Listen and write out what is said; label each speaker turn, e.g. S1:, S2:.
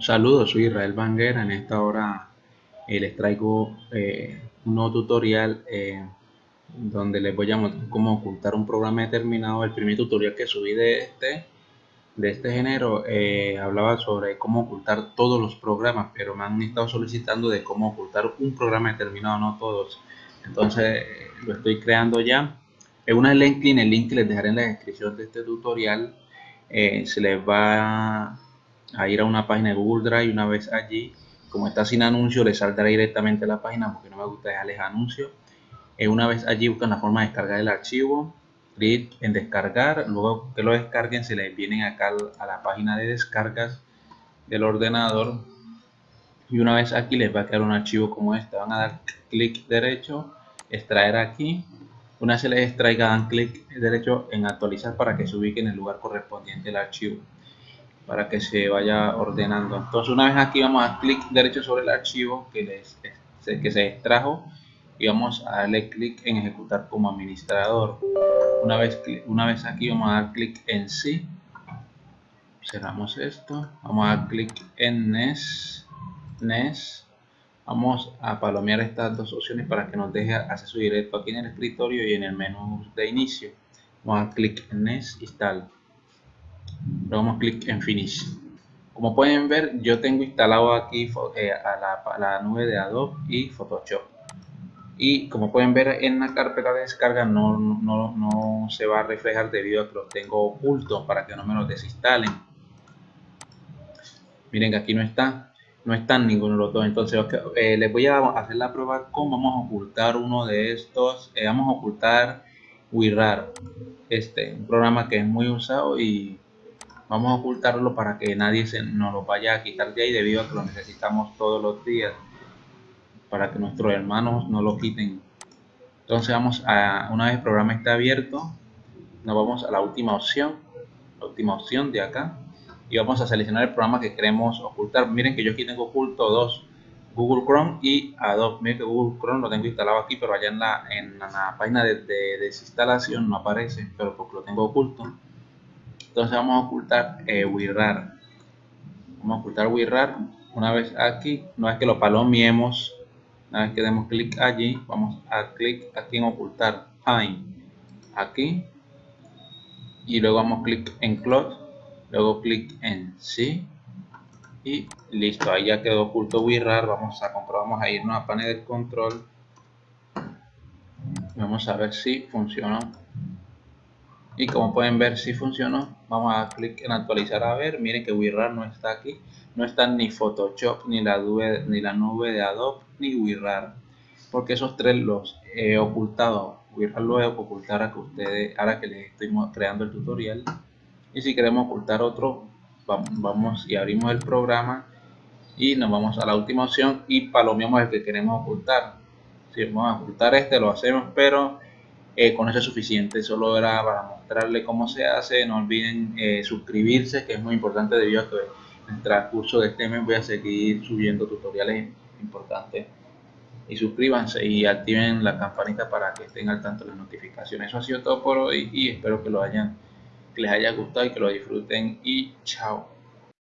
S1: Saludos, soy Israel Banguera. En esta hora eh, les traigo eh, un nuevo tutorial eh, donde les voy a mostrar cómo ocultar un programa determinado. El primer tutorial que subí de este, de este género hablaba sobre cómo ocultar todos los programas, pero me han estado solicitando de cómo ocultar un programa determinado, no todos. Entonces lo estoy creando ya. En una el link que les dejaré en la descripción de este tutorial, se les va a ir a una página de Google Drive una vez allí, como está sin anuncio, le saldrá directamente a la página porque no me gusta dejarles anuncios. Eh, una vez allí buscan la forma de descargar el archivo, clic en descargar, luego que lo descarguen se les vienen acá a la página de descargas del ordenador. Y una vez aquí les va a quedar un archivo como este, van a dar clic derecho, extraer aquí, una vez se les extraiga dan clic derecho en actualizar para que se ubique en el lugar correspondiente el archivo para que se vaya ordenando. Entonces una vez aquí vamos a clic derecho sobre el archivo que, les, que se extrajo y vamos a darle clic en ejecutar como administrador. Una vez, una vez aquí vamos a dar clic en sí. Cerramos esto. Vamos a dar clic en NES. NES. Vamos a palomear estas dos opciones para que nos deje acceso directo aquí en el escritorio y en el menú de inicio. Vamos a clic en NES Install le damos clic en Finish. Como pueden ver, yo tengo instalado aquí eh, a, la, nube de Adobe y Photoshop. Y como pueden ver en la carpeta de descarga no, no, se va a reflejar debido a que los tengo ocultos para que no me los desinstalen. Miren que aquí no está, no están ninguno de los dos. Entonces eh, les voy a hacer la prueba cómo vamos a ocultar uno de estos. Eh, vamos a ocultar WinRAR, este, un programa que es muy usado y vamos a ocultarlo para que nadie se nos lo vaya a quitar de ahí debido a que lo necesitamos todos los días para que nuestros hermanos no lo quiten. Entonces vamos a una vez el programa está abierto nos vamos a la última opción la última opción de acá y vamos a seleccionar el programa que queremos ocultar. Miren que yo aquí tengo oculto dos Google Chrome y Adobe. Miren que Google Chrome lo tengo instalado aquí pero allá en la, en la página de, de desinstalación no aparece pero porque lo tengo oculto entonces vamos a ocultar eh. Vamos a ocultar WinRAR. Una vez aquí, una vez que lo palomiemos, una vez que demos clic allí, vamos a clic aquí en ocultar. Hide. Aquí. Y luego vamos clic en Close. Luego clic en Sí. Y listo, ahí ya quedó oculto WinRAR. Vamos a comprobar, vamos a irnos a panel de control. Vamos a ver si funciona y como pueden ver si funcionó. Vamos a clic en actualizar. A ver miren que WinRAR no está aquí. No está ni Photoshop ni la nube ni la nube de Adobe ni WinRAR porque esos tres los he ocultado. WinRAR lo voy a ocultar a que ustedes ahora que les estoy creando el tutorial. Y si queremos ocultar otro vamos y abrimos el programa y nos vamos a la última opción y palomeamos el que queremos ocultar. Si vamos a ocultar este lo hacemos pero eh, con eso es suficiente, solo era para mostrarle cómo se hace, no olviden eh, suscribirse que es muy importante debido a que en el transcurso de este mes voy a seguir subiendo tutoriales importantes y suscríbanse y activen la campanita para que estén al tanto de las notificaciones. Eso ha sido todo por hoy y espero que que les haya gustado y que lo disfruten y chao.